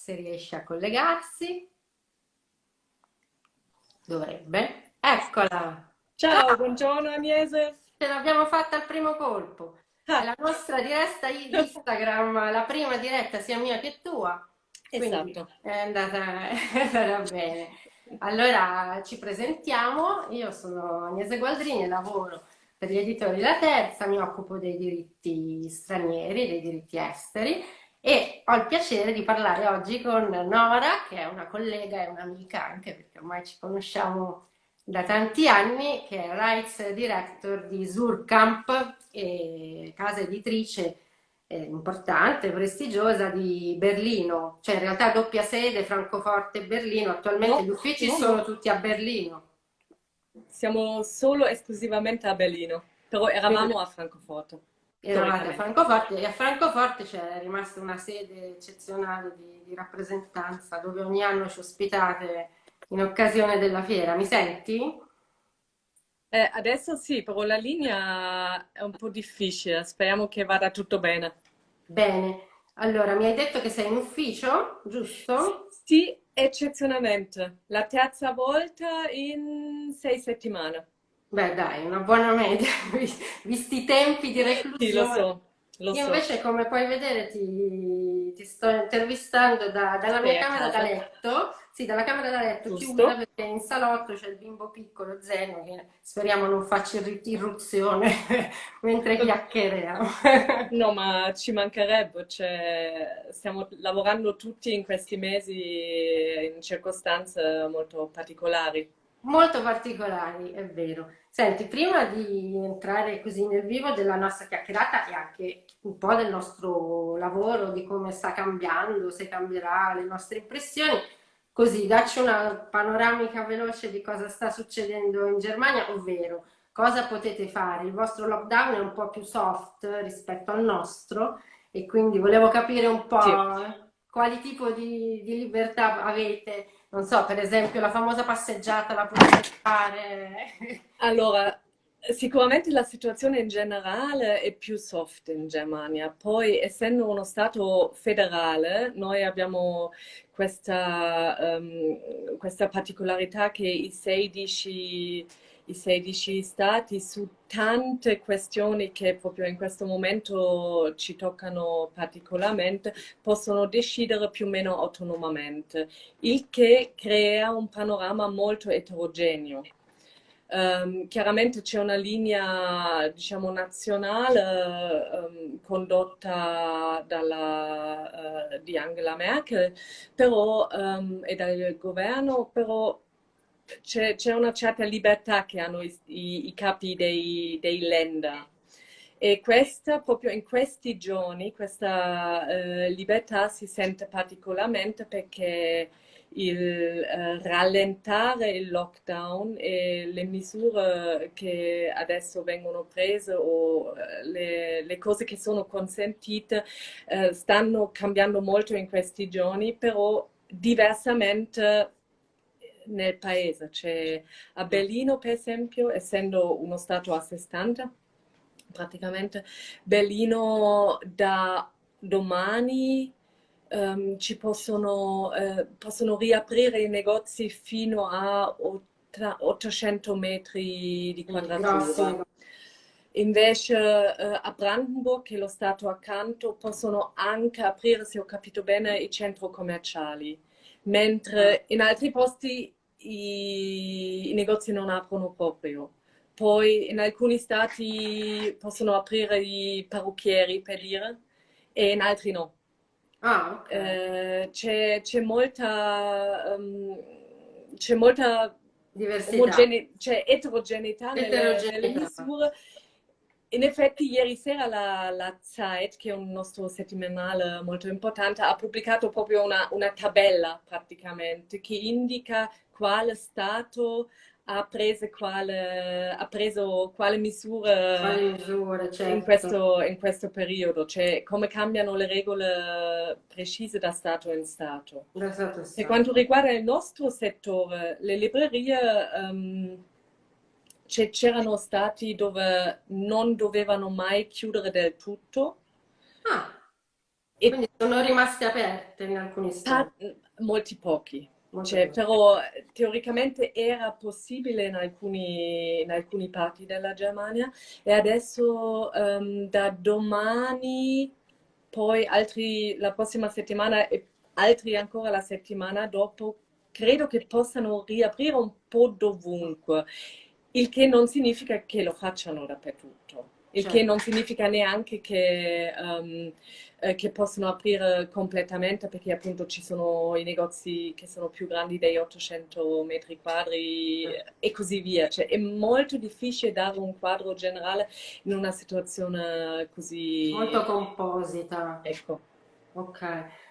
se riesce a collegarsi. Dovrebbe. Eccola. Ciao, Ciao. buongiorno Agnese. Ce l'abbiamo fatta al primo colpo. Ah. La nostra diretta Instagram, la prima diretta sia mia che tua. Esatto. È andata, è andata bene. Allora ci presentiamo, io sono Agnese Gualdrini e lavoro per gli editori La Terza, mi occupo dei diritti stranieri, dei diritti esteri e ho il piacere di parlare oggi con Nora, che è una collega e un'amica anche perché ormai ci conosciamo da tanti anni, che è Rights Director di Surkamp, casa editrice eh, importante, prestigiosa di Berlino, cioè in realtà doppia sede, Francoforte e Berlino, attualmente no, gli uffici no. sono tutti a Berlino. Siamo solo esclusivamente a Berlino, però eravamo a Francoforte. Eravate a Francoforte e a Francoforte c'è rimasta una sede eccezionale di, di rappresentanza dove ogni anno ci ospitate in occasione della fiera. Mi senti? Eh, adesso sì, però la linea è un po' difficile, speriamo che vada tutto bene. Bene, allora mi hai detto che sei in ufficio, giusto? Sì, eccezionalmente, la terza volta in sei settimane. Beh dai, una buona media, visti i tempi di reclusione. Sì, lo so. Lo Io invece, come puoi vedere, ti, ti sto intervistando da, dalla mia camera da letto sì, dalla camera da letto Giusto. chiusa perché in salotto c'è il bimbo piccolo Zeno che speriamo non faccia irruzione mentre chiacchieriamo. no, ma ci mancherebbe, cioè, stiamo lavorando tutti in questi mesi in circostanze molto particolari. Molto particolari, è vero. Senti, prima di entrare così nel vivo della nostra chiacchierata e anche un po' del nostro lavoro, di come sta cambiando, se cambierà le nostre impressioni, Così, dacci una panoramica veloce di cosa sta succedendo in Germania, ovvero cosa potete fare. Il vostro lockdown è un po' più soft rispetto al nostro e quindi volevo capire un po' sì. quali tipo di, di, libertà avete. Non so, per esempio la famosa passeggiata la potete fare? Allora, Sicuramente la situazione in generale è più soft in Germania, poi essendo uno Stato federale noi abbiamo questa, um, questa particolarità che i 16, i 16 Stati su tante questioni che proprio in questo momento ci toccano particolarmente possono decidere più o meno autonomamente, il che crea un panorama molto eterogeneo. Um, chiaramente c'è una linea diciamo, nazionale um, condotta dalla, uh, di Angela Merkel però, um, e dal governo, però c'è, una certa libertà che hanno i, i, i capi dei, dei länder. E questa, proprio in questi giorni, questa uh, libertà si sente particolarmente perché il uh, rallentare il lockdown e le misure che adesso vengono prese o eh, le, le cose che sono consentite uh, stanno cambiando molto in questi giorni, però diversamente nel paese. Cioè, a Berlino, per esempio, essendo uno stato a sé stante, praticamente Berlino da domani um, ci possono, eh, possono, riaprire i negozi fino a 800 metri di quadratura. Invece eh, a Brandenburg, che è lo stato accanto, possono anche aprire, se ho capito bene, i centri commerciali, mentre ah. in altri posti i, i negozi non aprono proprio. Poi in alcuni stati possono aprire i parrucchieri, per dire, e in altri no. Ah, okay. eh, c'è, molta, um, c'è molta diversità, cioè eterogeneità, eterogeneità. Nelle, nelle, misure. In effetti ieri sera la, la Zeit, che è un nostro settimanale molto importante, ha pubblicato proprio una, una tabella praticamente che indica quale stato ha, quale, ha preso quale misure, quale misure certo. in, questo, in, questo, periodo, cioè come cambiano le regole precise da Stato in Stato. Da stato, stato. Per quanto riguarda il nostro settore, le librerie um, c'erano stati dove non dovevano mai chiudere del tutto. Ah. Quindi sono rimaste aperte in alcuni stati? Molti pochi. Cioè, però teoricamente era possibile in alcuni, in alcuni parti della Germania e adesso um, da domani, poi altri, la prossima settimana e altri ancora la settimana dopo, credo che possano riaprire un po' dovunque, il che non significa che lo facciano dappertutto. Il certo. che non significa neanche che, um, eh, che, possono aprire completamente perché appunto ci sono i negozi che sono più grandi dei 800 metri quadri certo. e così via. Cioè, è molto difficile dare un quadro generale in una situazione così... Molto composita. Ecco. Ok.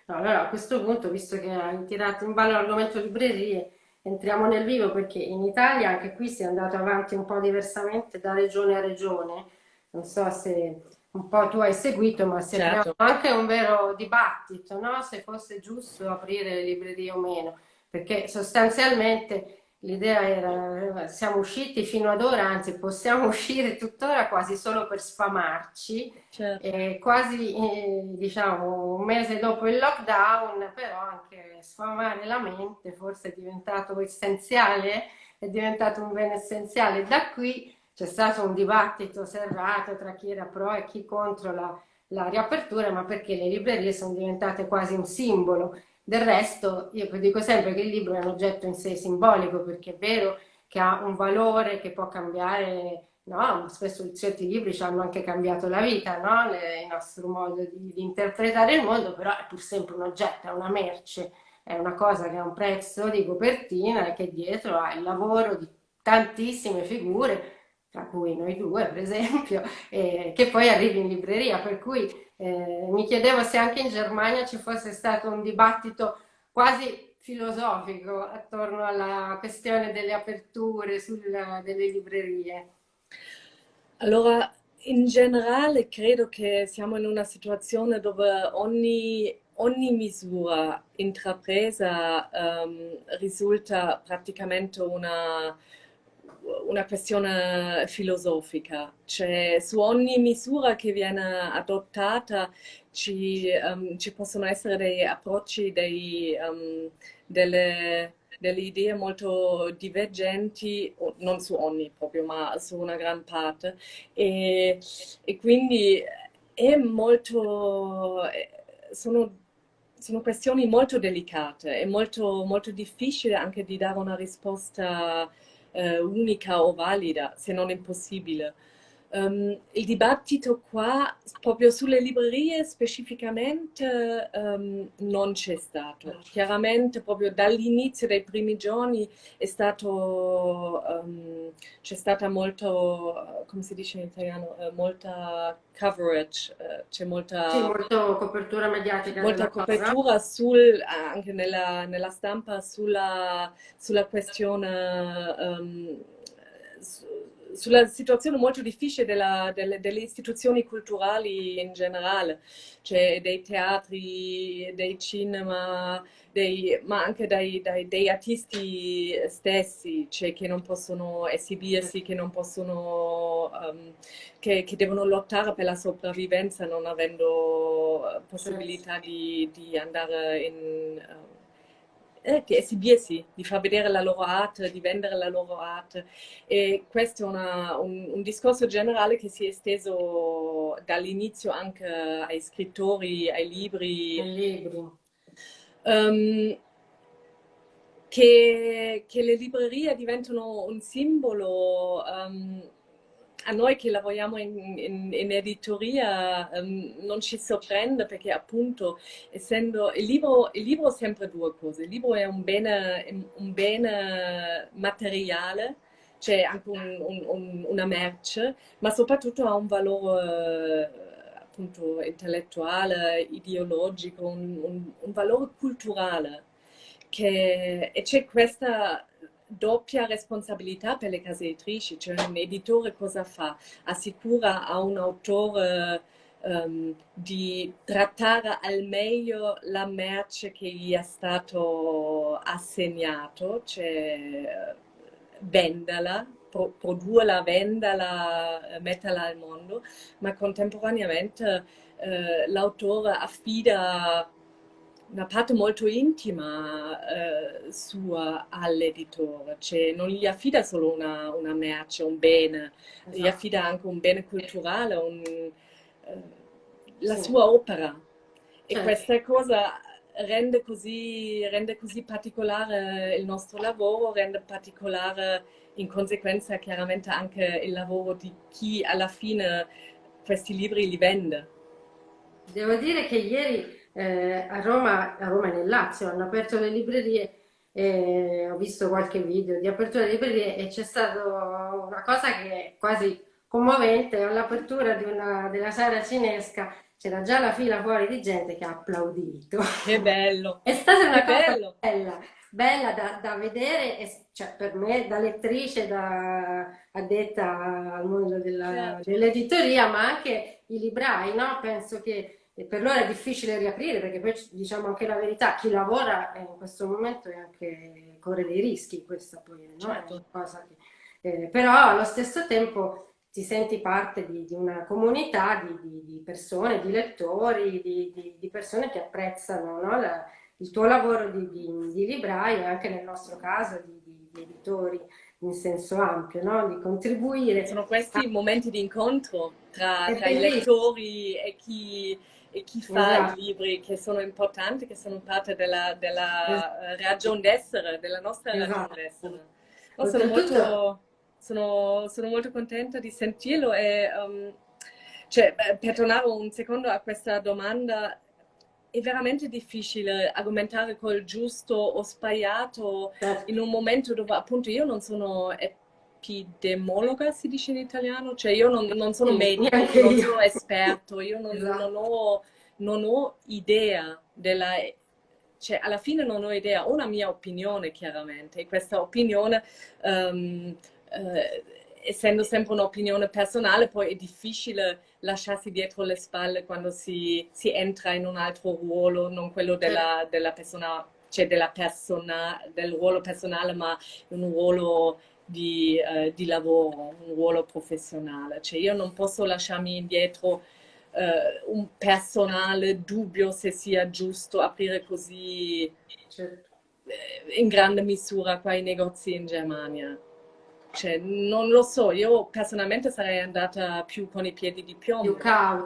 No, allora a questo punto, visto che hai tirato in ballo l'argomento librerie, entriamo nel vivo perché in Italia anche qui si è andato avanti un po' diversamente da regione a regione non so se un po' tu hai seguito, ma si certo. anche un vero dibattito, no? se fosse giusto aprire le librerie o meno, perché sostanzialmente l'idea era, siamo usciti fino ad ora, anzi possiamo uscire tuttora quasi solo per sfamarci, certo. e quasi eh, diciamo un mese dopo il lockdown, però anche sfamare la mente forse è diventato essenziale, è diventato un bene essenziale. Da qui c'è stato un dibattito serrato tra chi era pro e chi contro la, la riapertura, ma perché le librerie sono diventate quasi un simbolo. Del resto, io dico sempre che il libro è un oggetto in sé simbolico, perché è vero che ha un valore che può cambiare, no? Spesso certi libri ci hanno anche cambiato la vita, no? Le, il nostro modo di, di interpretare il mondo, però è pur sempre un oggetto, è una merce, è una cosa che ha un prezzo di copertina e che dietro ha il lavoro di tantissime figure tra cui noi due per esempio, eh, che poi arrivi in libreria, per cui eh, mi chiedevo se anche in Germania ci fosse stato un dibattito quasi filosofico attorno alla questione delle aperture sulla, delle librerie. Allora, in generale credo che siamo in una situazione dove ogni, ogni misura intrapresa um, risulta praticamente una una questione filosofica, cioè su ogni misura che viene adottata ci, um, ci possono essere dei approcci, dei, um, delle, delle, idee molto divergenti, non su ogni proprio, ma su una gran parte. E, e quindi è molto... sono sono questioni molto delicate, è molto, molto difficile anche di dare una risposta eh, unica o valida, se non impossibile. Um, il dibattito qua, proprio sulle librerie specificamente, um, non c'è stato. Chiaramente proprio dall'inizio dei primi giorni è stato, um, c'è stata molto, come si dice in italiano, uh, molta coverage, uh, c'è molta... Sì, molta copertura mediatica. Molta copertura sul, anche nella, nella, stampa sulla, sulla questione sulla situazione molto difficile della, delle, delle, istituzioni culturali in generale, cioè dei teatri, dei cinema, dei, ma anche dai, dai, dei artisti stessi, cioè che non possono esibirsi, che non possono, um, che, che, devono lottare per la sopravvivenza non avendo possibilità di, di andare in... Um, eh, di esibirsi, di far vedere la loro arte, di vendere la loro arte. E questo è una, un, un, discorso generale che si è esteso dall'inizio anche ai scrittori, ai libri. Ai libri. Um, che, che, le librerie diventano un simbolo um, a noi che lavoriamo in, in, in editoria um, non ci sorprende perché appunto essendo il libro, il libro è sempre due cose, il libro è un bene, un bene materiale, cioè anche un, un, una merce, ma soprattutto ha un valore appunto intellettuale, ideologico, un, valore culturale. Che, e c'è questa doppia responsabilità per le case editrici, cioè un editore cosa fa? Assicura a un autore um, di trattare al meglio la merce che gli è stato assegnato, cioè venderla, pro produrla, venderla, metterla al mondo, ma contemporaneamente eh, l'autore affida una parte molto intima eh, sua all'editore, cioè non gli affida solo una, una merce, un bene, esatto. gli affida anche un bene culturale, un, eh, la sì. sua opera. E certo. questa cosa rende così, rende così particolare il nostro lavoro, rende particolare in conseguenza chiaramente anche il lavoro di chi alla fine questi libri li vende. Devo dire che ieri eh, a, Roma, a Roma e nel Lazio hanno aperto le librerie e ho visto qualche video di apertura di librerie e c'è stata una cosa che è quasi commovente all'apertura della sala cinesca c'era già la fila fuori di gente che ha applaudito. Che bello! È stata una che cosa bello. bella, bella da, da vedere, e, cioè per me da lettrice, da addetta al mondo certo. dell'editoria, ma anche i librai, no? Penso che per loro è difficile riaprire perché poi diciamo anche la verità, chi lavora in questo momento anche, corre dei rischi, questa poi no? certo. è una cosa che, eh, però allo stesso tempo ti senti parte di, di una comunità di, di, di, persone, di lettori, di, persone che apprezzano no? La, il tuo lavoro di, libraio e anche nel nostro caso di, editori in senso ampio, no? di contribuire. Sono questi a... momenti di incontro tra, tra i lettori e chi, e chi fa esatto. i libri che sono importanti, che sono parte della, della esatto. ragione d'essere, della nostra esatto. ragione d'essere. No, sono molto sono, sono molto contenta di sentirlo e um, cioè, per tornare un secondo a questa domanda, è veramente difficile argomentare col giusto o sbagliato certo. in un momento dove appunto io non sono epidemiologa, si dice in italiano, cioè io non, non sono medico, non sono esperto, io non, esatto. non, ho, non ho idea della cioè alla fine non ho idea, ho una mia opinione chiaramente e questa opinione um, eh, essendo sempre un'opinione personale, poi è difficile lasciarsi dietro le spalle quando si, si entra in un altro ruolo, non quello della, della persona, cioè della persona, del ruolo personale, ma un ruolo di, uh, di, lavoro, un ruolo professionale. Cioè io non posso lasciarmi indietro uh, un personale dubbio se sia giusto aprire così certo. in grande misura qua i negozi in Germania. Cioè, non lo so, io personalmente sarei andata più con i piedi di piombo.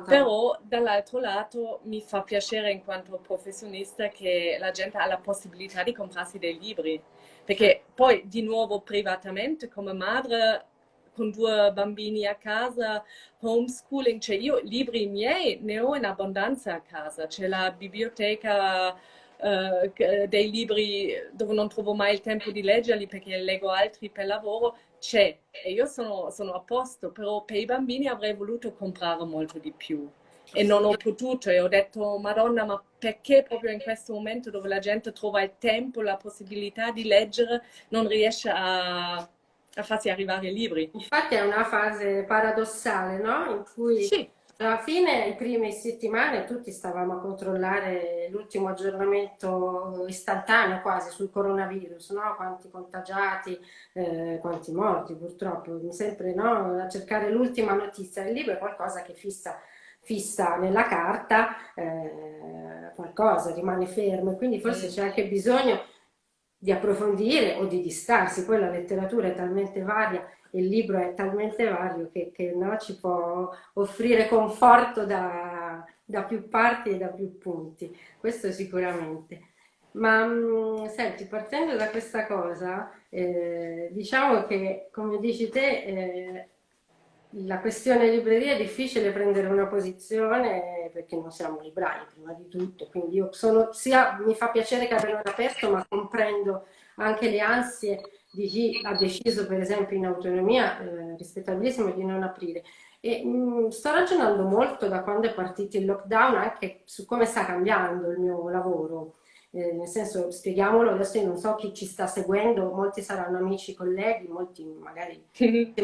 Però dall'altro lato mi fa piacere in quanto professionista che la gente ha la possibilità di comprarsi dei libri. Perché poi di nuovo privatamente come madre con due bambini a casa, homeschooling, cioè io libri miei ne ho in abbondanza a casa, c'è la biblioteca uh, dei libri dove non trovo mai il tempo di leggerli perché leggo altri per lavoro, c'è e io sono, sono, a posto, però per i bambini avrei voluto comprare molto di più e non ho potuto e ho detto Madonna ma perché proprio in questo momento dove la gente trova il tempo, la possibilità di leggere non riesce a, a farsi arrivare i libri? Infatti è una fase paradossale no? in cui sì alla fine, i prime settimane, tutti stavamo a controllare l'ultimo aggiornamento istantaneo quasi sul coronavirus, no? quanti contagiati, eh, quanti morti purtroppo, sempre no? a cercare l'ultima notizia. Il libro è qualcosa che fissa, fissa nella carta, eh, qualcosa rimane fermo, quindi forse c'è anche bisogno di approfondire o di distarsi, poi la letteratura è talmente varia il libro è talmente vario che, che no, ci può offrire conforto da, da, più parti e da più punti, questo sicuramente. Ma mh, mm, senti, partendo da questa cosa, eh, diciamo che come dici te, eh, la questione libreria è difficile prendere una posizione perché non siamo librai prima di tutto, quindi io sono, sia mi fa piacere che abbiano aperto, ma comprendo anche le ansie di chi ha deciso per esempio in autonomia eh, rispettabilissimo di non aprire. E, mh, mm, sto ragionando molto da quando è partito il lockdown anche su come sta cambiando il mio lavoro. Eh, nel senso, spieghiamolo, adesso io non so chi ci sta seguendo, molti saranno amici, colleghi, molti magari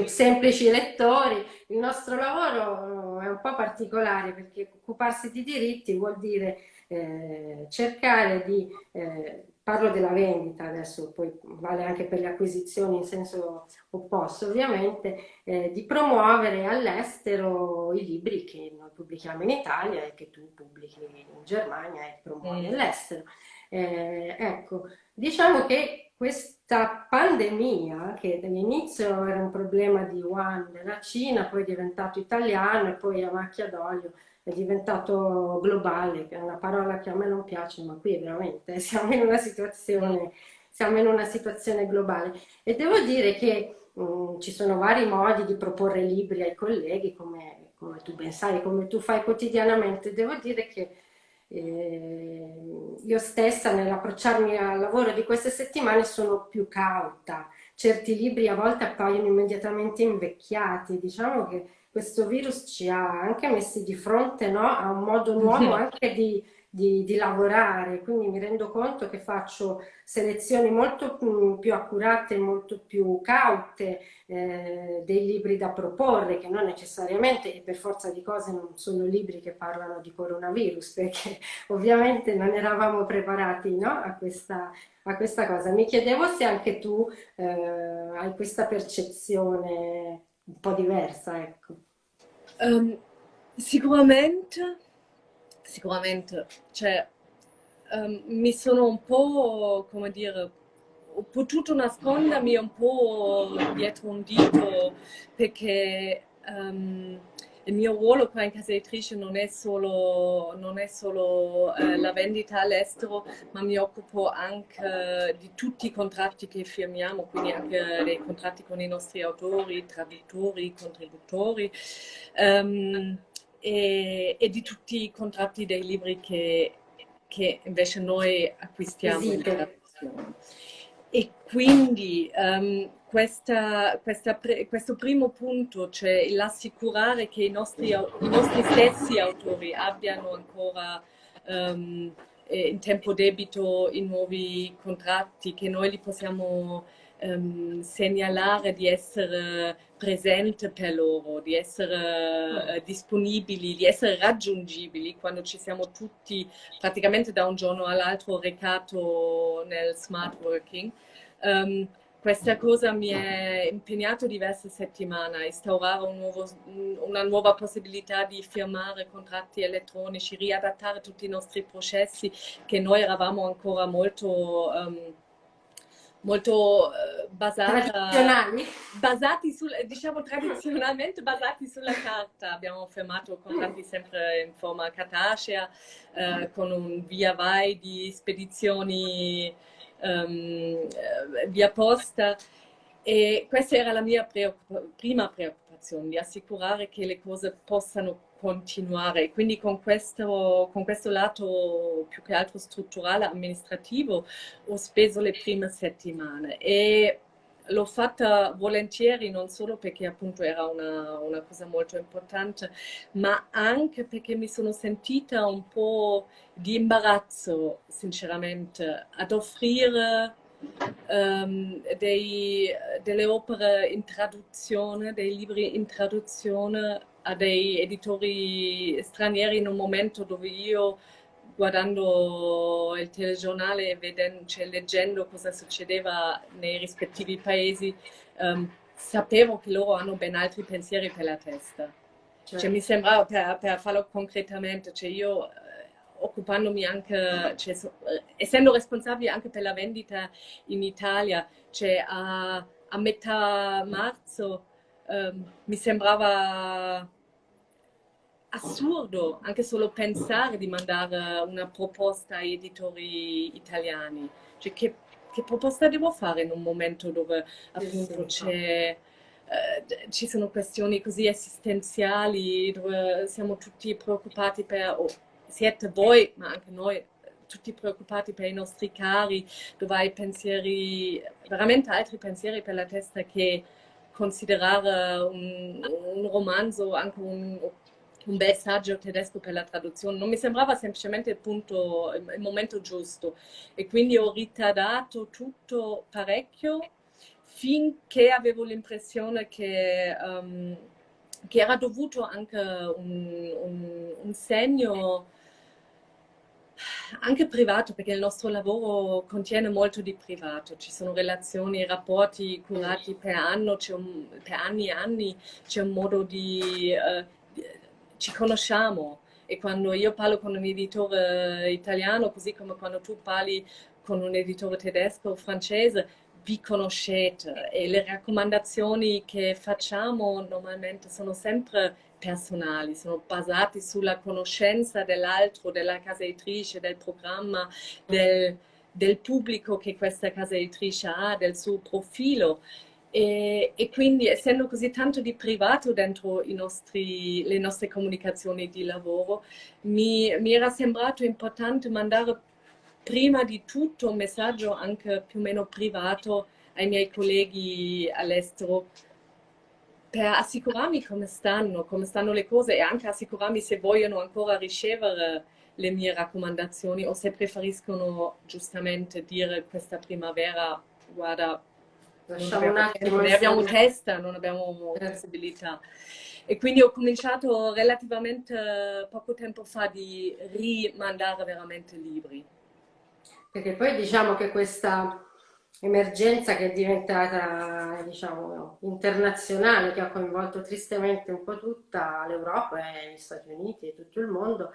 semplici lettori. Il nostro lavoro è un po' particolare perché occuparsi di diritti vuol dire eh, cercare di, eh, parlo della vendita adesso, poi vale anche per le acquisizioni in senso opposto ovviamente, eh, di promuovere all'estero i libri che noi pubblichiamo in Italia e che tu pubblichi in Germania e promuovi mm. all'estero. Eh, ecco, diciamo che questa pandemia, che dall'inizio era un problema di Wuhan della Cina, poi è diventato italiano e poi a macchia d'olio, è diventato globale, che è una parola che a me non piace, ma qui veramente siamo in una situazione, in una situazione globale. E devo dire che mh, mm, ci sono vari modi di proporre libri ai colleghi, come, come tu ben sai, come tu fai quotidianamente. Devo dire che eh, io stessa nell'approcciarmi al lavoro di queste settimane sono più cauta. Certi libri a volte appaiono immediatamente invecchiati, diciamo che questo virus ci ha anche messi di fronte no, a un modo nuovo anche di, di, di, lavorare, quindi mi rendo conto che faccio selezioni molto più accurate, molto più caute eh, dei libri da proporre, che non necessariamente e per forza di cose non sono libri che parlano di coronavirus, perché ovviamente non eravamo preparati no, a, questa, a questa cosa. Mi chiedevo se anche tu eh, hai questa percezione un po' diversa, ecco. Um, sicuramente, sicuramente, cioè, um, mi sono un po', come dire, ho potuto nascondermi un po' dietro un dito perché um, il mio ruolo qua in casa editrice non è solo, non è solo eh, la vendita all'estero, ma mi occupo anche di tutti i contratti che firmiamo, quindi anche dei contratti con i nostri autori, traduttori, contributori. Um, e, e, di tutti i contratti dei libri che, che invece noi acquistiamo in traduzione. E quindi um, questa, questa, questo primo punto, cioè l'assicurare che i nostri, i nostri, stessi autori abbiano ancora um, in tempo debito i nuovi contratti, che noi li possiamo um, segnalare di essere presente per loro, di essere uh, disponibili, di essere raggiungibili quando ci siamo tutti praticamente da un giorno all'altro recato nel smart working. Um, questa cosa mi è impegnato diverse settimane a instaurare un nuovo, una nuova possibilità di firmare contratti elettronici, riadattare tutti i nostri processi che noi eravamo ancora molto... Um, molto uh, basati sul, diciamo tradizionalmente basati sulla carta. Abbiamo firmato contratti sempre in forma cartacea, uh, con un via vai di spedizioni um, via posta. E questa era la mia preoccupa prima preoccupazione, di assicurare che le cose possano continuare. Quindi con questo, con questo lato più che altro strutturale, amministrativo, ho speso le prime settimane e l'ho fatta volentieri non solo perché appunto era una, una, cosa molto importante, ma anche perché mi sono sentita un po' di imbarazzo, sinceramente, ad offrire um, dei, delle opere in traduzione, dei libri in traduzione a dei editori stranieri in un momento dove io guardando il telegiornale e vedendo, cioè, leggendo cosa succedeva nei rispettivi paesi, um, sapevo che loro hanno ben altri pensieri per la testa. Cioè, cioè mi sembrava, per, per, farlo concretamente, cioè io eh, occupandomi anche, cioè, eh, essendo responsabile anche per la vendita in Italia, cioè a, a metà marzo um, mi sembrava assurdo anche solo pensare di mandare una proposta ai editori italiani. Cioè, che, che proposta devo fare in un momento dove appunto c'è... Uh, ci sono questioni così esistenziali dove siamo tutti preoccupati per, oh, siete voi, ma anche noi, tutti preoccupati per i nostri cari, dove hai pensieri, veramente altri pensieri per la testa che considerare un, un romanzo, anche un un bel saggio tedesco per la traduzione, non mi sembrava semplicemente il, punto, il momento giusto. E quindi ho ritardato tutto parecchio finché avevo l'impressione che, um, che, era dovuto anche un, un, un segno anche privato, perché il nostro lavoro contiene molto di privato, ci sono relazioni, rapporti curati per, anno, un, per anni e anni, c'è un modo di... Uh, ci conosciamo. E quando io parlo con un editore italiano, così come quando tu parli con un editore tedesco o francese, vi conoscete. E le raccomandazioni che facciamo normalmente sono sempre personali, sono basati sulla conoscenza dell'altro, della casa editrice, del programma, del, del, pubblico che questa casa editrice ha, del suo profilo. E, e, quindi essendo così tanto di privato dentro nostri, le nostre comunicazioni di lavoro, mi, mi era sembrato importante mandare prima di tutto un messaggio anche più o meno privato ai miei colleghi all'estero per assicurarmi come stanno, come stanno le cose e anche assicurarmi se vogliono ancora ricevere le mie raccomandazioni o se preferiscono giustamente dire questa primavera, guarda, Lasciamo non abbiamo, non abbiamo testa, non abbiamo possibilità. E quindi ho cominciato relativamente poco tempo fa di rimandare veramente libri. Perché poi diciamo che questa emergenza che è diventata diciamo, internazionale, che ha coinvolto tristemente un po' tutta l'Europa e gli Stati Uniti e tutto il mondo,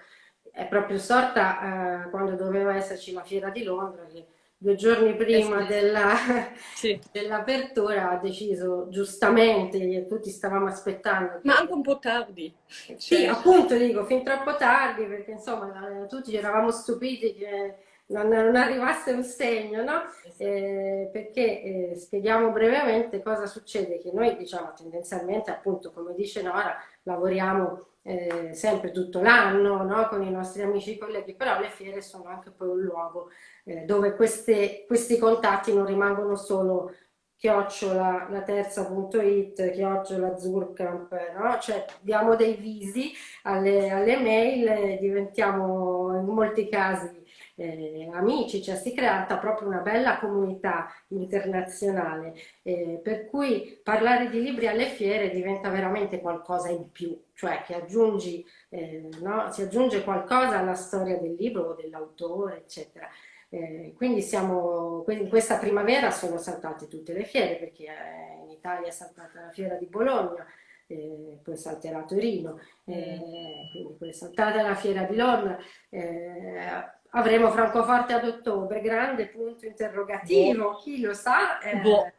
è proprio sorta eh, quando doveva esserci la fiera di Londra, che due giorni prima eh della, sì. dell'apertura ha deciso giustamente, e tutti stavamo aspettando. Ma anche un po' tardi. Sì, cioè... appunto dico, fin troppo tardi, perché insomma eh, tutti eravamo stupiti che non, non arrivasse un segno, no? Eh, perché eh, spieghiamo brevemente cosa succede, che noi diciamo tendenzialmente appunto come dice Nora lavoriamo eh, sempre tutto l'anno no? con i nostri amici e colleghi, però le fiere sono anche poi un luogo eh, dove queste, questi contatti non rimangono solo chiocciola la terza.it, chiocciola Zurkamp, no? cioè diamo dei visi alle, alle mail, diventiamo in molti casi eh, amici, cioè si è creata proprio una bella comunità internazionale, eh, per cui parlare di libri alle fiere diventa veramente qualcosa in più, cioè che aggiungi, eh, no? si aggiunge qualcosa alla storia del libro o dell'autore, eccetera. Eh, quindi siamo, in questa primavera sono saltate tutte le fiere, perché eh, in Italia è saltata la fiera di Bologna, eh, poi salterà Torino, eh, mm. quindi poi è saltata la fiera di Londra, eh, avremo Francoforte ad ottobre, grande punto interrogativo, boh. chi lo sa, eh, boh.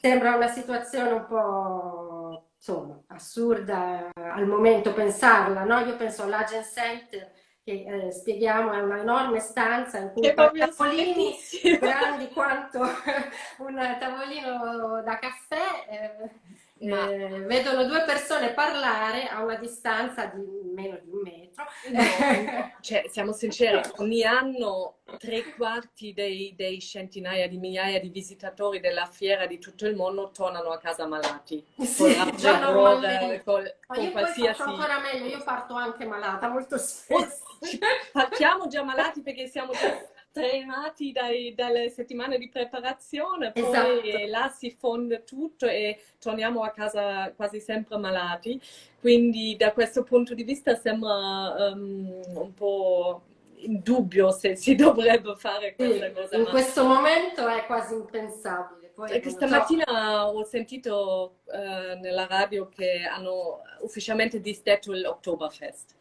sembra una situazione un po' insomma, assurda al momento pensarla, no? io penso all'Agent Center che eh, spieghiamo è una enorme stanza in cui tavolini grandi quanto un tavolino da caffè eh, ma... eh, vedono due persone parlare a una distanza di meno di un metro. No, cioè, siamo sinceri, ogni anno tre quarti dei, dei, centinaia di migliaia di visitatori della fiera di tutto il mondo tornano a casa malati. Sì, con già normalmente. Col, Ma con io qualsiasi... faccio ancora meglio, io parto anche malata molto spesso. Partiamo già malati perché siamo già tremati dai, dalle settimane di preparazione, poi esatto. là si fonde tutto e torniamo a casa quasi sempre malati. Quindi da questo punto di vista sembra um, un po' in dubbio se si dovrebbe fare questa sì, cosa. In ma... questo momento è quasi impensabile. Poi Questa mattina so. ho sentito uh, nella radio che hanno ufficialmente disdetto l'Oktoberfest.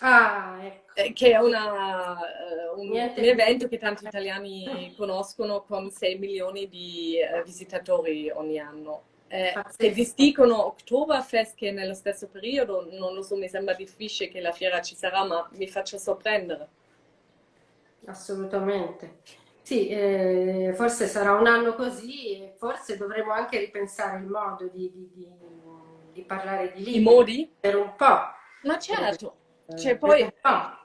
Ah, ecco. Eh, che è una, uh, un, un, evento che tanti italiani conoscono con 6 milioni di uh, visitatori ogni anno. Eh, se disdicono Oktoberfest che è nello stesso periodo, non lo so, mi sembra difficile che la fiera ci sarà, ma mi faccio sorprendere. Assolutamente. Sì, eh, forse sarà un anno così e forse dovremo anche ripensare il modo di, di, di, di parlare di libri. I modi? Per un po'. Ma certo. Cioè, poi... No,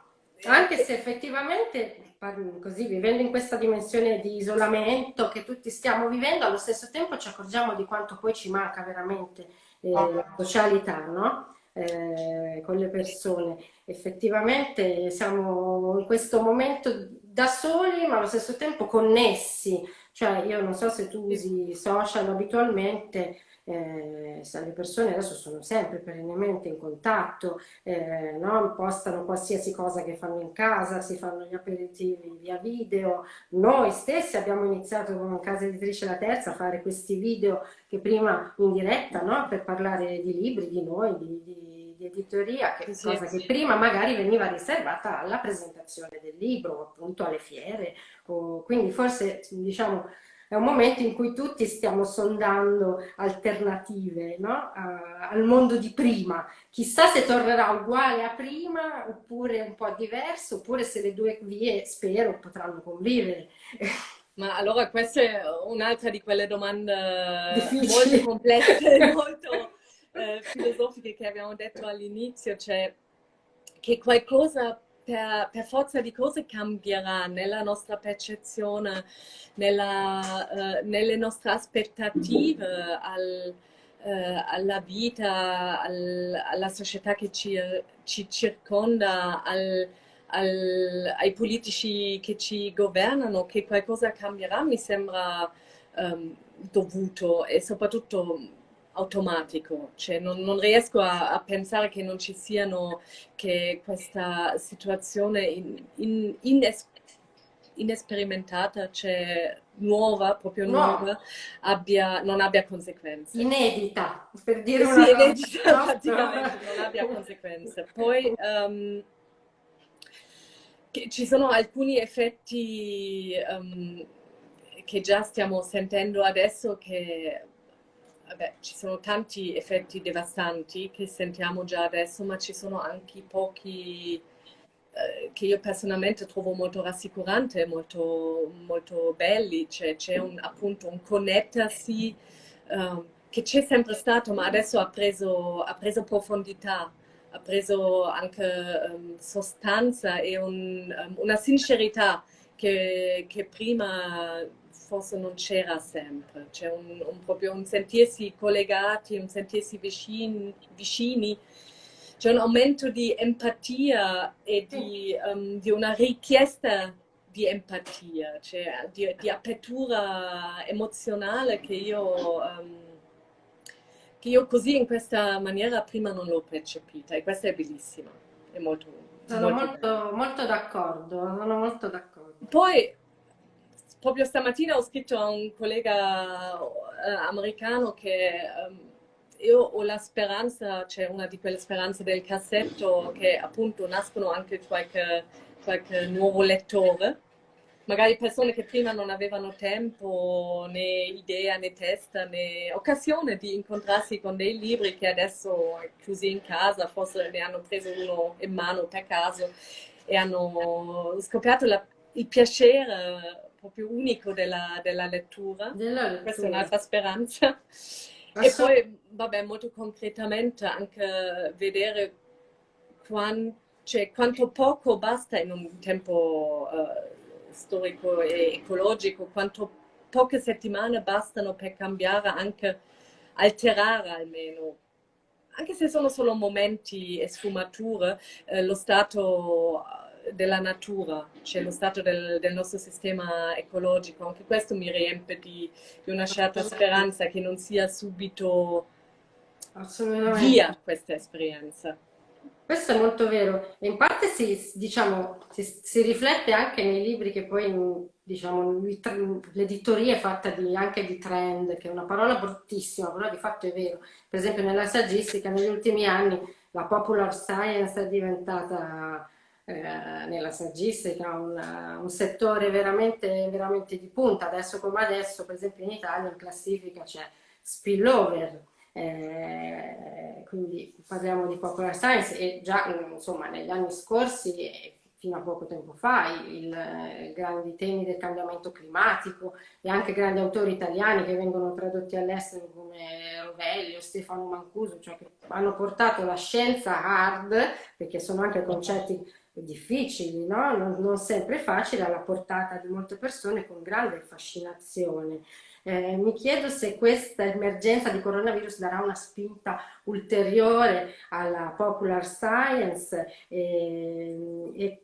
anche se effettivamente, così, vivendo in questa dimensione di isolamento che tutti stiamo vivendo, allo stesso tempo ci accorgiamo di quanto poi ci manca veramente eh, la socialità, no? Eh, con le persone. Effettivamente siamo in questo momento da soli, ma allo stesso tempo connessi. Cioè, io non so se tu usi social abitualmente, eh, le persone adesso sono sempre perennemente in contatto, eh, no? postano qualsiasi cosa che fanno in casa, si fanno gli aperitivi via video. Noi stessi abbiamo iniziato con casa editrice La Terza a fare questi video che prima in diretta no? per parlare di libri, di noi, di, di, di editoria, che sì, cosa sì. che prima magari veniva riservata alla presentazione del libro, appunto alle fiere. O, quindi forse diciamo è un momento in cui tutti stiamo sondando alternative no? uh, al mondo di prima. Chissà se tornerà uguale a prima, oppure un po' diverso, oppure se le due vie, spero, potranno convivere. Ma allora questa è un'altra di quelle domande Difficili. molto complesse, molto eh, filosofiche che abbiamo detto all'inizio, cioè che qualcosa per, per, forza di cose cambierà nella nostra percezione, nella, uh, nelle nostre aspettative al, uh, alla vita, al, alla società che ci, ci circonda, al, ai politici che ci governano, che qualcosa cambierà mi sembra um, dovuto. E soprattutto automatico, cioè non, non riesco a, a, pensare che non ci siano, che questa situazione in, in, ines, inesperimentata, cioè nuova, proprio nuova, no. abbia, non abbia conseguenze. Inedita, per dire una sì, cosa. inedita, praticamente, non abbia conseguenze. Poi um, ci sono alcuni effetti um, che già stiamo sentendo adesso che vabbè, ci sono tanti effetti devastanti che sentiamo già adesso, ma ci sono anche pochi eh, che io personalmente trovo molto rassicuranti, molto, molto belli. C'è, c'è un, appunto un connettersi uh, che c'è sempre stato, ma adesso ha preso, ha preso profondità, ha preso anche um, sostanza e un, um, una sincerità che, che prima forse non c'era sempre, c'è un, un, proprio un sentirsi collegati, un sentirsi vicini, vicini c'è un aumento di empatia e di, um, di una richiesta di empatia, cioè di, di apertura emozionale che io, um, che io così in questa maniera prima non l'ho percepita e questa è bellissima, è molto Sono molto, molto, molto d'accordo, sono molto d'accordo. Poi proprio stamattina ho scritto a un collega eh, americano che um, io ho la speranza, c'è una di quelle speranze del cassetto che appunto nascono anche qualche, qualche nuovo lettore, magari persone che prima non avevano tempo né idea né testa né occasione di incontrarsi con dei libri che adesso chiusi in casa forse ne hanno preso uno in mano per caso e hanno scoperto la, il piacere proprio unico della, della, lettura. della lettura. Questa è un'altra speranza. E poi, vabbè, molto concretamente anche vedere quant, cioè, quanto poco basta in un tempo uh, storico e ecologico, quanto poche settimane bastano per cambiare, anche alterare almeno anche se sono solo momenti e sfumature, eh, lo stato della natura, cioè lo stato del, del, nostro sistema ecologico. Anche questo mi riempie di, di una certa speranza che non sia subito via questa esperienza. Questo è molto vero e in parte si, diciamo, si, si, riflette anche nei libri che poi diciamo, l'editoria è fatta di, anche di trend, che è una parola bruttissima, però di fatto è vero. Per esempio nella saggistica negli ultimi anni la popular science è diventata eh, nella saggistica, un, un settore veramente, veramente, di punta. Adesso come adesso, per esempio in Italia in classifica c'è spillover, eh, quindi parliamo di popular science e già insomma negli anni scorsi fino a poco tempo fa i grandi temi del cambiamento climatico e anche grandi autori italiani che vengono tradotti all'estero come Rovelli o Stefano Mancuso, cioè che hanno portato la scienza hard, perché sono anche concetti difficili, no? non, non, sempre facili, alla portata di molte persone con grande fascinazione. Eh, mi chiedo se questa emergenza di coronavirus darà una spinta ulteriore alla popular science e, e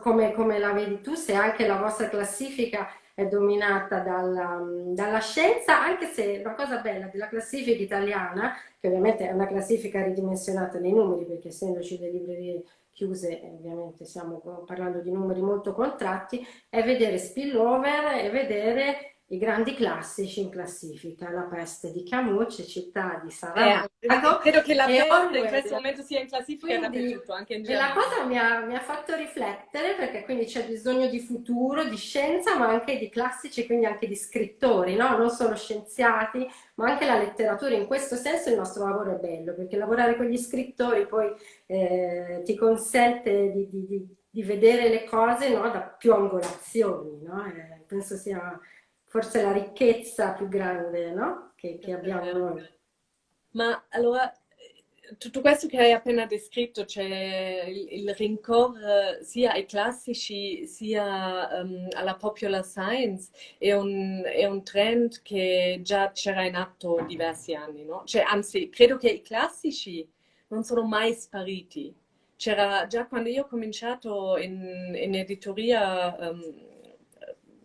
come, come, la vedi tu, se anche la vostra classifica è dominata dalla, dalla, scienza, anche se una cosa bella della classifica italiana, che ovviamente è una classifica ridimensionata nei numeri, perché essendoci le librerie chiuse, ovviamente stiamo parlando di numeri molto contratti, è vedere spillover e vedere i grandi classici in classifica, La peste di Camus, Città di Saramago. Eh, credo che la peste in questo momento sia in classifica quindi, dappertutto, anche in genere. la cosa mi ha, mi ha, fatto riflettere perché quindi c'è bisogno di futuro, di scienza, ma anche di classici, quindi anche di scrittori, no? non solo scienziati, ma anche la letteratura. In questo senso il nostro lavoro è bello, perché lavorare con gli scrittori poi eh, ti consente di, di, di, di, vedere le cose no? da più angolazioni. No? Eh, penso sia forse la ricchezza più grande no? che, che abbiamo noi. Ma allora, tutto questo che hai appena descritto, cioè il, il rincorrere sia ai classici sia um, alla popular science, è un, è un, trend che già c'era in atto diversi anni, no? Cioè, anzi, credo che i classici non sono mai spariti. C'era già quando io ho cominciato in, in editoria um,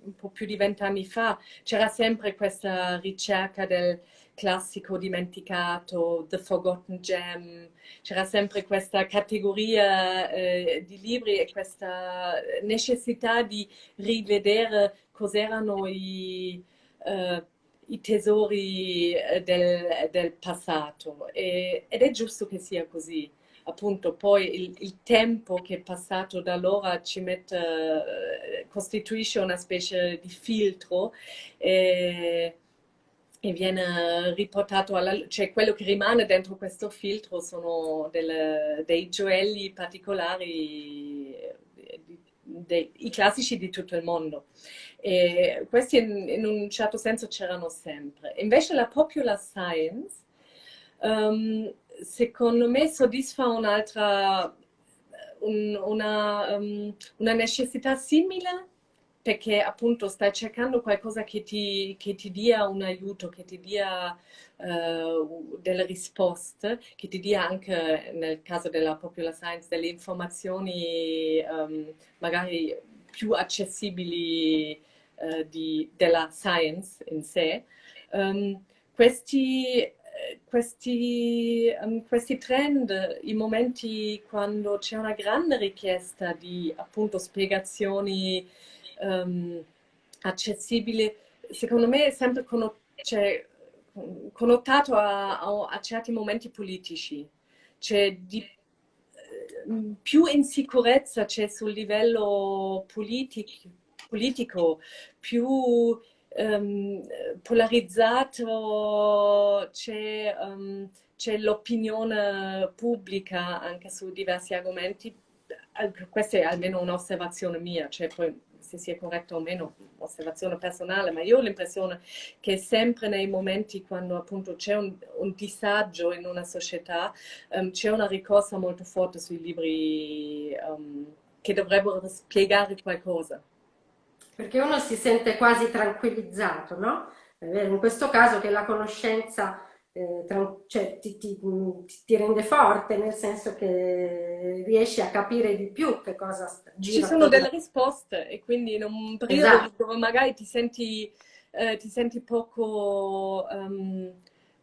un po' più di vent'anni fa, c'era sempre questa ricerca del classico dimenticato, The Forgotten Gem, c'era sempre questa categoria eh, di libri e questa necessità di rivedere cos'erano i, eh, i, tesori eh, del, del passato. E, ed è giusto che sia così appunto poi il, il, tempo che è passato da allora ci mette, eh, costituisce una specie di filtro e, e viene riportato alla cioè quello che rimane dentro questo filtro sono delle, dei gioielli particolari, dei, i classici di tutto il mondo. E questi in, in un certo senso c'erano sempre. Invece la popular science um, secondo me soddisfa un'altra, un, una, um, una, necessità simile perché appunto stai cercando qualcosa che ti, che ti dia un aiuto, che ti dia uh, delle risposte, che ti dia anche nel caso della popular science delle informazioni um, magari più accessibili uh, di, della science in sé. Um, questi questi, um, questi trend, i momenti quando c'è una grande richiesta di appunto spiegazioni um, accessibili, secondo me è sempre conno cioè, connotato a, a, a, certi momenti politici. C'è di, eh, più insicurezza c'è sul livello politic politico, più um, polarizzato, c'è um, l'opinione pubblica anche su diversi argomenti. Questa è almeno un'osservazione mia, cioè poi se sia corretto o meno, osservazione personale, ma io ho l'impressione che sempre nei momenti quando appunto c'è un, un, disagio in una società, um, c'è una ricorsa molto forte sui libri um, che dovrebbero spiegare qualcosa perché uno si sente quasi tranquillizzato, no? In questo caso che la conoscenza eh, cioè, ti, ti, ti, rende forte, nel senso che riesci a capire di più che cosa gira. Ci sono delle risposte e quindi in un periodo esatto. dove magari ti senti, eh, ti senti poco... Um,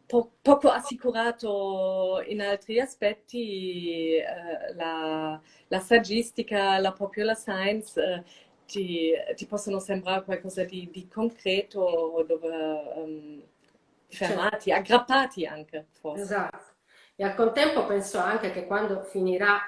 po poco assicurato in altri aspetti, eh, la, la, saggistica, la popular science eh, ti, ti, possono sembrare qualcosa di, di concreto dove um, fermati, certo. aggrappati anche forse. Esatto. E al contempo penso anche che quando finirà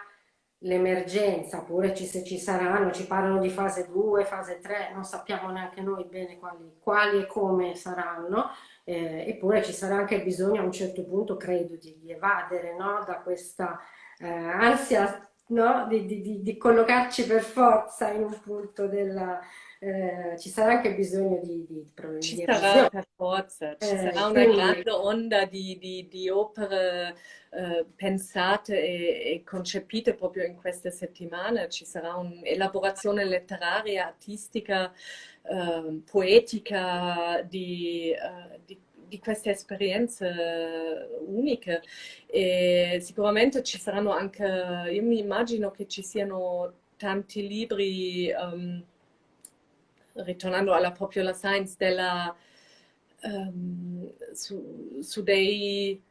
l'emergenza, oppure ci, se ci saranno, ci parlano di fase 2, fase 3, non sappiamo neanche noi bene quali, quali e come saranno, eh, eppure ci sarà anche bisogno a un certo punto, credo, di, di evadere no? da questa eh, ansia no? di, di, di, collocarci per forza in un punto della... Eh, ci sarà anche bisogno di, di Ci sarà per forza, ci eh, sarà una quindi... grande onda di, di opere eh, pensate e, e, concepite proprio in queste settimane, ci sarà un'elaborazione letteraria, artistica, ehm, poetica di, eh, di queste esperienze uniche. E sicuramente ci saranno anche, io mi immagino che ci siano tanti libri um, ritornando alla Popular Science, della, um, su, su dei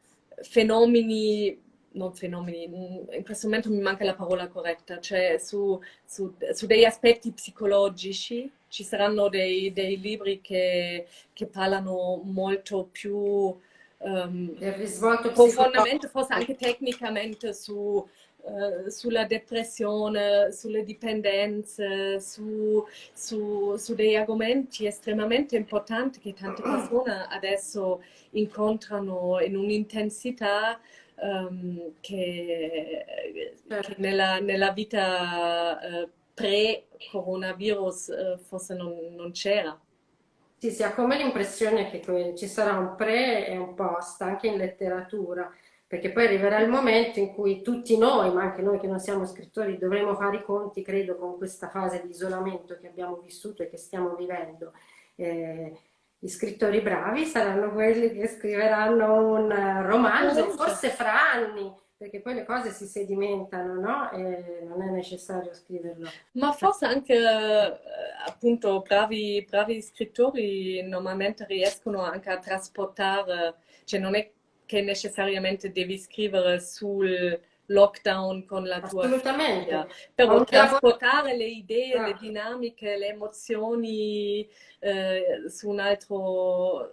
fenomeni non fenomeni, in questo momento mi manca la parola corretta, cioè su, su, su degli aspetti psicologici ci saranno dei, dei libri che, che, parlano molto più um, profondamente, forse anche tecnicamente su, uh, sulla depressione, sulle dipendenze, su, su, su degli argomenti estremamente importanti che tante persone adesso incontrano in un'intensità um, che, certo. che nella, nella, vita uh, pre-coronavirus uh, forse non, non c'era. Sì, si ha come l'impressione che ci sarà un pre e un post anche in letteratura, perché poi arriverà il momento in cui tutti noi, ma anche noi che non siamo scrittori, dovremo fare i conti, credo, con questa fase di isolamento che abbiamo vissuto e che stiamo vivendo. Eh, gli scrittori bravi saranno quelli che scriveranno un romanzo, forse fra anni, perché poi le cose si sedimentano, no? E non è necessario scriverlo. Ma forse anche eh, appunto bravi, bravi scrittori normalmente riescono anche a trasportare, cioè non è che necessariamente devi scrivere sul lockdown con la tua Assolutamente. Però trasportare le idee, ah. le dinamiche, le emozioni eh, su, un altro,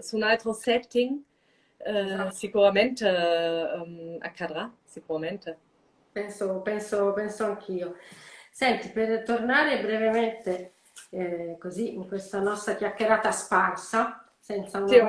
su un altro setting eh, esatto. sicuramente um, accadrà, sicuramente. Penso, penso, penso anch'io. Senti, per tornare brevemente eh, così in questa nostra chiacchierata sparsa, senza una... Sì,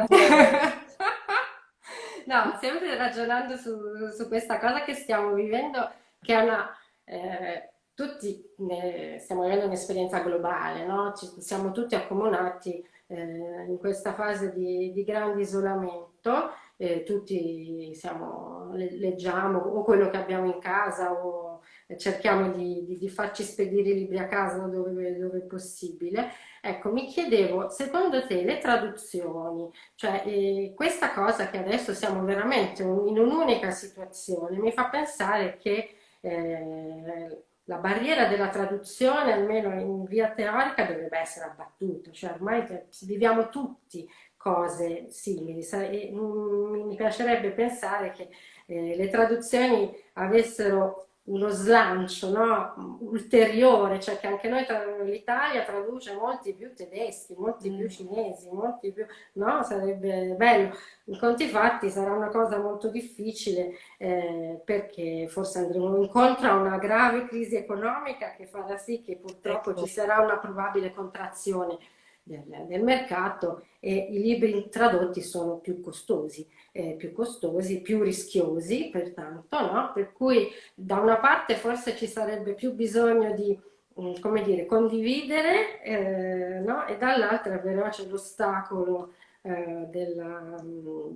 no, sempre ragionando su, su, questa cosa che stiamo vivendo, che è una... Eh, tutti ne, stiamo vivendo un'esperienza globale, no? Ci, siamo tutti accomunati eh, in questa fase di, di grande isolamento, eh, tutti siamo, leggiamo o quello che abbiamo in casa o cerchiamo di, di, di farci spedire i libri a casa dove, dove, è possibile. Ecco, mi chiedevo, secondo te le traduzioni, cioè eh, questa cosa che adesso siamo veramente in un'unica situazione, mi fa pensare che eh, la barriera della traduzione, almeno in via teorica, dovrebbe essere abbattuta, cioè ormai viviamo tutti cose simili mm, mi piacerebbe pensare che eh, le traduzioni avessero uno slancio no? ulteriore, cioè che anche noi, l'Italia traduce molti più tedeschi, molti più mm. cinesi, molti più, no? Sarebbe bello. In conti fatti sarà una cosa molto difficile eh, perché forse andremo incontro a una grave crisi economica che farà sì che purtroppo ecco. ci sarà una probabile contrazione del, del mercato e i libri tradotti sono più costosi eh, più costosi, più rischiosi, pertanto, no? per cui da una parte forse ci sarebbe più bisogno di mm, come dire, condividere eh, no? e dall'altra però c'è l'ostacolo eh, della, mm,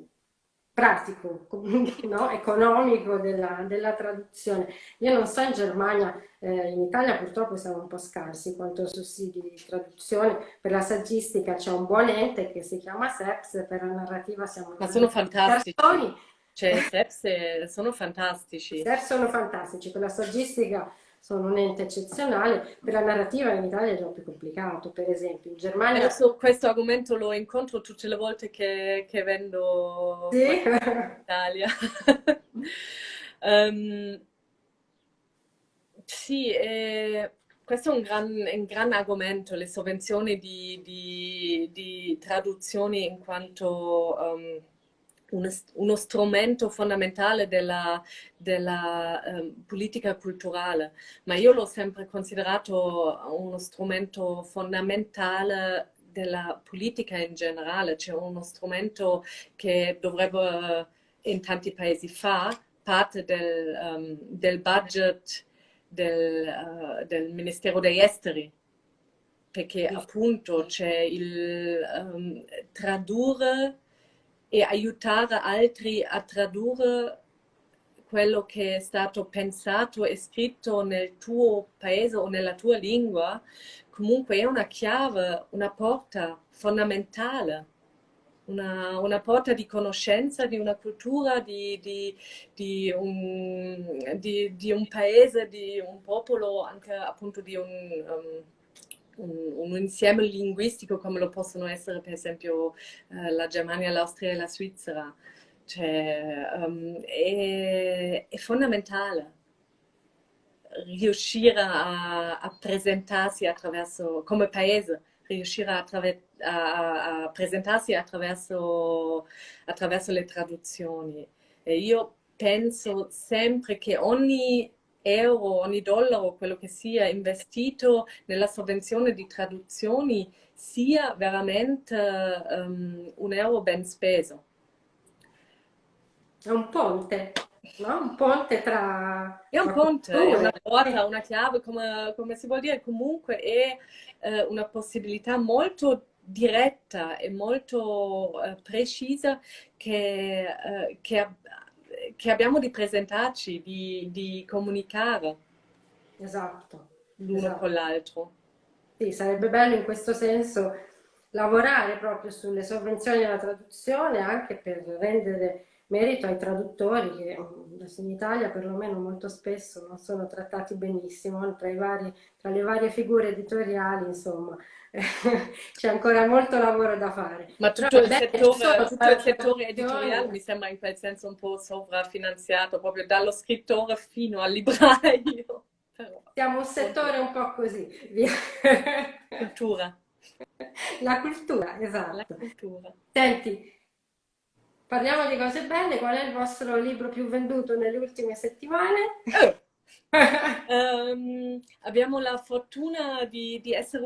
pratico, no? economico della, della, traduzione. Io non so in Germania, eh, in Italia purtroppo siamo un po' scarsi quanto sussidi di traduzione, per la saggistica c'è un buon ente che si chiama SEPS, per la narrativa siamo... Ma sono fantastici! Persone. Cioè, SEPS sono fantastici. SEPS sono fantastici, per la saggistica sono un ente eccezionale, per la narrativa in Italia è già più complicato, per esempio in Germania... Adesso questo argomento lo incontro tutte le volte che, che vendo sì? in Italia. um, sì, eh, questo è un gran, un gran, argomento, le sovvenzioni di, di, di traduzioni in quanto... Um, uno, strumento fondamentale della, della um, politica culturale, ma io l'ho sempre considerato uno strumento fondamentale della politica in generale, cioè uno strumento che dovrebbe in tanti paesi fare parte del, um, del budget del, uh, del, Ministero degli Esteri, perché appunto c'è il um, tradurre e aiutare altri a tradurre quello che è stato pensato e scritto nel tuo paese o nella tua lingua, comunque è una chiave, una porta fondamentale, una, una porta di conoscenza di una cultura, di, di, di, un, di, un, paese, di un popolo, anche appunto di un, um, un, un, insieme linguistico come lo possono essere per esempio eh, la Germania, l'Austria e la Svizzera. Cioè, um, è, è, fondamentale riuscire a, a, presentarsi attraverso, come paese, riuscire a, a, a presentarsi attraverso, attraverso le traduzioni. E io penso sempre che ogni euro, ogni dollaro, quello che sia investito nella sovvenzione di traduzioni sia veramente um, un euro ben speso. È un ponte, no? Un ponte tra... È un ponte, è una porta, una chiave, come, come, si vuol dire, comunque è eh, una possibilità molto diretta e molto eh, precisa che, eh, che che abbiamo di presentarci, di, di comunicare. Esatto. L'uno esatto. con l'altro. Sì, sarebbe bello in questo senso lavorare proprio sulle sovvenzioni alla traduzione anche per rendere merito ai traduttori che mm, in Italia perlomeno molto spesso non sono trattati benissimo tra, vari, tra le varie figure editoriali, insomma, c'è ancora molto lavoro da fare. Ma tutto, Però, il, beh, settore, tutto il settore editoriale mi sembra in quel senso un po' sovrafinanziato, proprio dallo scrittore fino al libraio. Però, Siamo un settore un po' così. Cultura. La cultura, esatto. La cultura. Senti, parliamo di cose belle. Qual è il vostro libro più venduto nelle ultime settimane? Oh um, abbiamo la fortuna di, di essere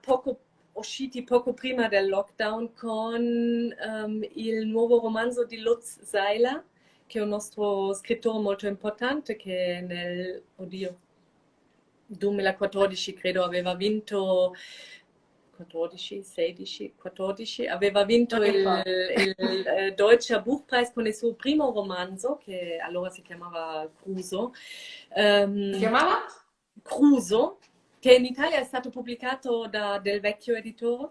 poco, usciti poco prima del lockdown con um, il nuovo romanzo di Lutz Seiler, che è un nostro scrittore molto importante che nel oddio, 2014 credo aveva vinto 14, 16, 14, aveva vinto il, il, il eh, Deutscher Buchpreis con il suo primo romanzo, che allora si chiamava Cruso. Um, si chiamava? Cruso, che in Italia è stato pubblicato da Del Vecchio Editore.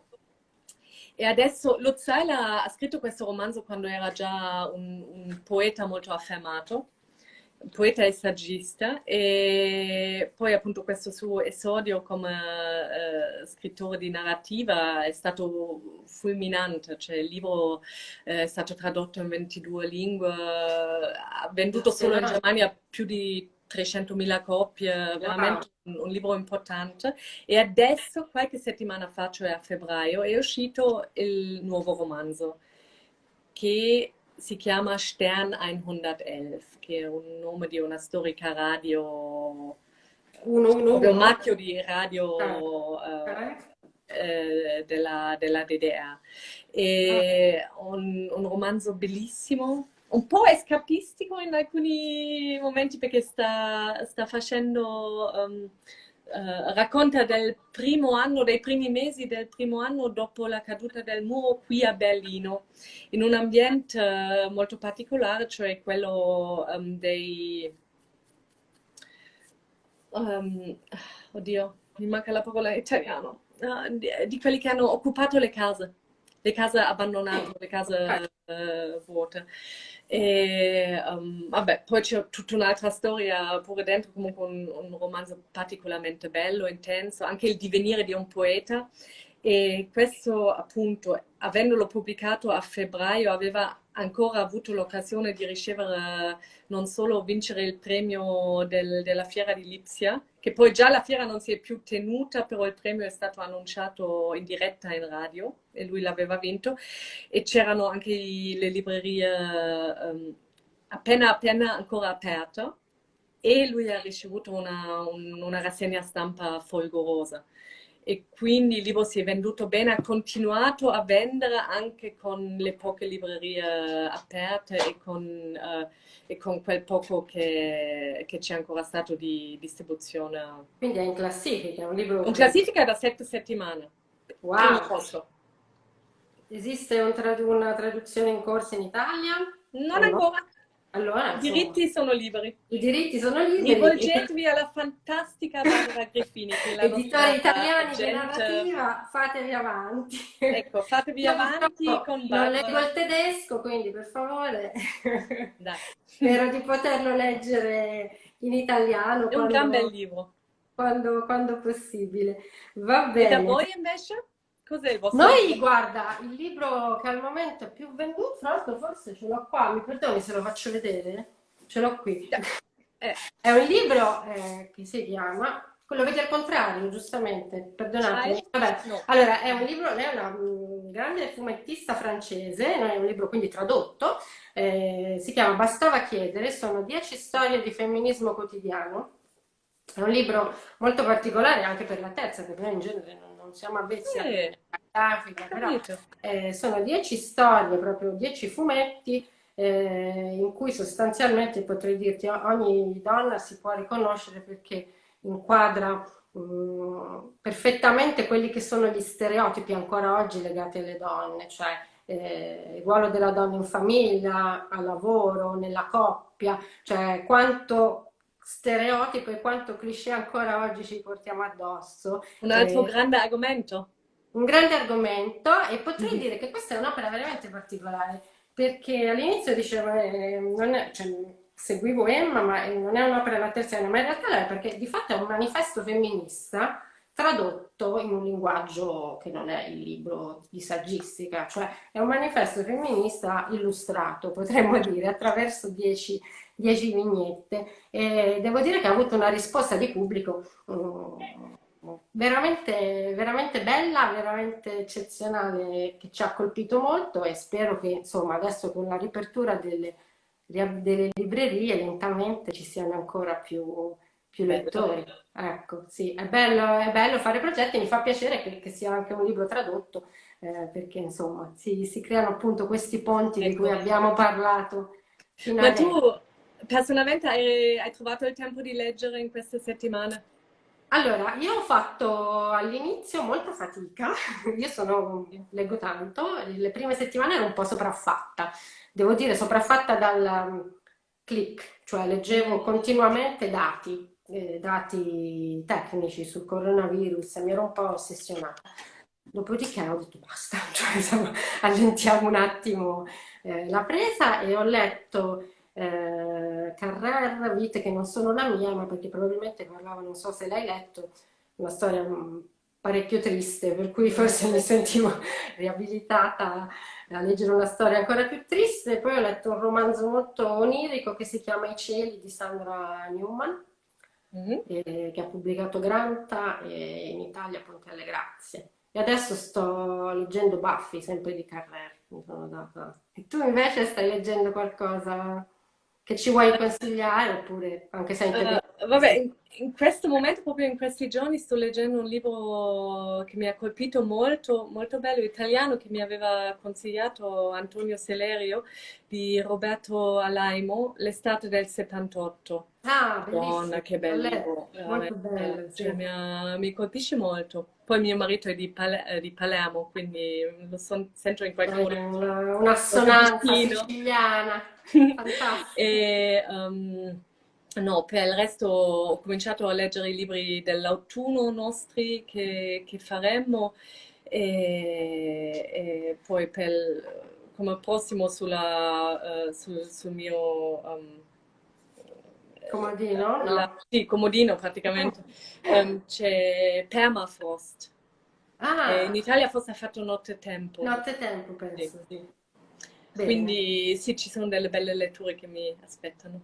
E adesso Luzzaila ha scritto questo romanzo quando era già un, un poeta molto affermato poeta e saggista e poi appunto questo suo esordio come eh, scrittore di narrativa è stato fulminante, cioè il libro eh, è stato tradotto in 22 lingue, ha venduto solo in Germania più di 300.000 copie, veramente un, un, libro importante. E adesso, qualche settimana fa, cioè a febbraio, è uscito il nuovo romanzo che si chiama Stern 111, che è un nome di una storica radio, uno, uno, un marchio di radio ah. eh, della, della, DDR. È ah. un, un, romanzo bellissimo, un po' escapistico in alcuni momenti perché sta, sta facendo... Um, Uh, racconta del primo anno, dei primi mesi del primo anno dopo la caduta del muro qui a Berlino, in un ambiente uh, molto particolare, cioè quello um, dei... Um, oddio, mi manca la parola italiano, uh, di, di, quelli che hanno occupato le case, le case abbandonate, le case vuote. E um, vabbè, poi c'è tutta un'altra storia pure dentro, comunque un, un, romanzo particolarmente bello, intenso, anche il divenire di un poeta. E questo appunto, avendolo pubblicato a febbraio, aveva ancora avuto l'occasione di ricevere non solo vincere il premio del, della fiera di Lipsia, che poi già la fiera non si è più tenuta, però il premio è stato annunciato in diretta in radio e lui l'aveva vinto. E c'erano anche le librerie um, appena appena ancora aperte. E lui ha ricevuto una, un, una rassegna stampa folgorosa e quindi il libro si è venduto bene, ha continuato a vendere anche con le poche librerie aperte e con, uh, e con quel poco che, che c'è ancora stato di distribuzione. Quindi è in classifica, è un libro... In classifica da sette settimane. Wow! Esiste un trad una traduzione in corso in Italia? Non ancora. Allora, I diritti sono liberi. I diritti sono liberi. Rivolgetevi alla fantastica Barbara Greffini. Editori italiani gente... di narrativa, fatevi avanti. Ecco, fatevi Io avanti con Barbara. Non leggo il tedesco, quindi per favore. Dai. Spero di poterlo leggere in italiano. È un gran bel libro. quando, quando possibile. Va E da bene. voi invece? Cos'è il vostro Noi, libro? guarda, il libro che al momento è più venduto, tra l'altro forse ce l'ho qua, mi perdoni se lo faccio vedere? Ce l'ho qui. Eh, È un libro eh, che si chiama, quello vedi al contrario, giustamente, perdonatemi. Child? Vabbè, No. allora è un libro, lei è una mm, grande fumettista francese, non è un libro quindi tradotto, eh, si chiama Bastava chiedere, sono dieci storie di femminismo quotidiano. È un libro molto particolare anche per la terza, perché noi in genere non, non siamo avvezzi a Eh, grafica, però eh, sono dieci storie, proprio dieci fumetti, eh, in cui sostanzialmente potrei dirti ogni donna si può riconoscere perché inquadra mm, perfettamente quelli che sono gli stereotipi ancora oggi legati alle donne, cioè eh, il ruolo della donna in famiglia, al lavoro, nella coppia, cioè quanto stereotipo e quanto cliché ancora oggi ci portiamo addosso. Un altro Eh, grande argomento. un grande argomento e potrei Mhm. dire che questa è un'opera veramente particolare perché all'inizio dicevo, eh, non è- cioè, seguivo Emma, ma eh, non è un'opera della terza ma in realtà lo è perché di fatto è un manifesto femminista tradotto in un linguaggio che non è il libro di saggistica, cioè è un manifesto femminista illustrato, potremmo dire, attraverso dieci, dieci vignette. E devo dire che ha avuto una risposta di pubblico mm, veramente, veramente bella, veramente eccezionale, che ci ha colpito molto e spero che insomma adesso con la riapertura delle, delle librerie lentamente ci siano ancora più, più lettori. Ecco, sì, è bello, è bello fare progetti, mi fa piacere che, che sia anche un libro tradotto, eh, perché insomma si, si creano appunto questi ponti di cui Ecco. abbiamo parlato Ma tu personalmente hai, hai trovato il tempo di leggere in queste settimane? Allora, io ho fatto all'inizio molta fatica, io sono, leggo tanto, le prime settimane ero un po' sopraffatta, devo dire sopraffatta dal um, click, cioè leggevo continuamente dati, eh, dati tecnici sul coronavirus mi ero un po' ossessionata. Dopodiché ho detto basta, cioè, insomma, allentiamo un attimo eh, la presa e ho letto eh, Carrer, Vite che non sono la mia, ma perché probabilmente parlava, non so se l'hai letto, una storia mm, parecchio triste, per cui forse mi sentivo riabilitata a leggere una storia ancora più triste. Poi ho letto un romanzo molto onirico che si chiama I cieli di Sandra Newman, Mhm. eh, che ha pubblicato Granta e in Italia Ponte alle Grazie. E adesso sto leggendo Buffy, sempre di Carrer, mi sono data. E tu invece stai leggendo qualcosa che ci vuoi consigliare oppure anche se? Eh, vabbè, in, in questo momento, proprio in questi giorni, sto leggendo un libro che mi ha colpito molto, molto bello, italiano, che mi aveva consigliato Antonio Celerio, di Roberto Alaimo, L'estate del 78. Ah, Madonna, che l'ho bel letto, libro, molto bello, cioè, sì. mi, ha- mi colpisce molto. Poi mio marito è di, Pale- eh, di Palermo, quindi lo son- sento in qualche modo Una, vicino. siciliana. E um, no, per il resto ho cominciato a leggere i libri dell'autunno nostri che, che faremmo e, e poi per, come prossimo sulla, eh, sul, sul mio um, Comodino? la- No. sì, comodino praticamente, ehm, c'è Permafrost. E in Ah, Italia forse ha fatto nottetempo. nottetempo Sì. penso, sì. Bene. Quindi sì, ci sono delle belle letture che mi aspettano.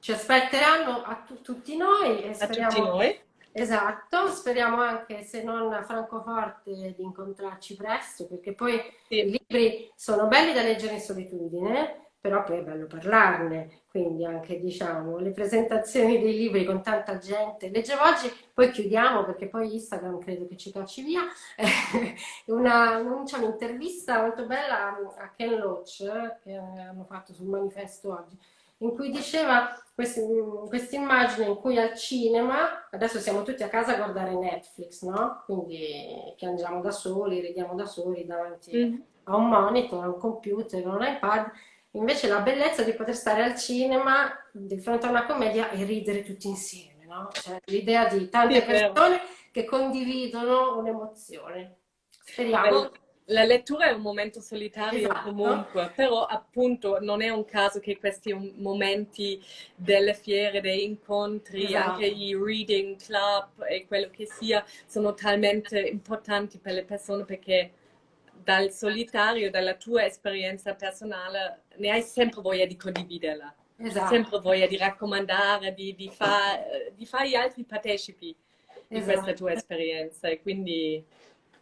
Ci aspetteranno a tu- tutti noi e A tutti noi. esatto, speriamo anche se non a Francoforte di incontrarci presto, perché poi Sì. i libri sono belli da leggere in solitudine, però poi è bello parlarne, quindi anche diciamo le presentazioni dei libri con tanta gente. Leggevo oggi, poi chiudiamo perché poi Instagram credo che ci cacci via, una, un'intervista molto bella a Ken Loach che hanno fatto sul manifesto oggi, in cui diceva questa immagine in cui al cinema, adesso siamo tutti a casa a guardare Netflix, no? Quindi piangiamo da soli, ridiamo da soli davanti Mhm. a un monitor, a un computer, a un iPad. Invece la bellezza di poter stare al cinema di fronte a una commedia e ridere tutti insieme, no? Cioè l'idea di tante persone che condividono un'emozione. Speriamo. La lettura è un momento solitario Esatto. comunque, però appunto non è un caso che questi momenti delle fiere, dei incontri, Esatto. anche i reading club e quello che sia, sono talmente importanti per le persone perché dal solitario, dalla tua esperienza personale, ne hai sempre voglia di condividerla, Esatto. sempre voglia di raccomandare, di, di fare di fare gli altri partecipi di Esatto. questa tua esperienza e quindi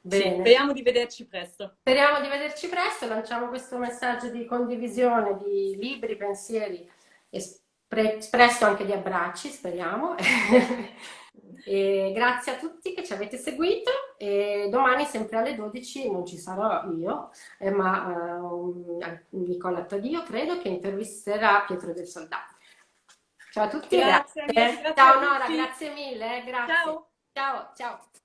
sì, speriamo di vederci presto. Speriamo di vederci presto, lanciamo questo messaggio di condivisione di libri, pensieri, espre- espresso anche di abbracci, speriamo. E grazie a tutti che ci avete seguito e domani sempre alle 12 non ci sarò io, eh, ma eh, Nicola Tadio credo che intervisterà Pietro del Soldato. Ciao a tutti, Grazie, grazie. grazie Ciao Nora, tutti. grazie mille, eh, grazie. Ciao. Ciao, ciao.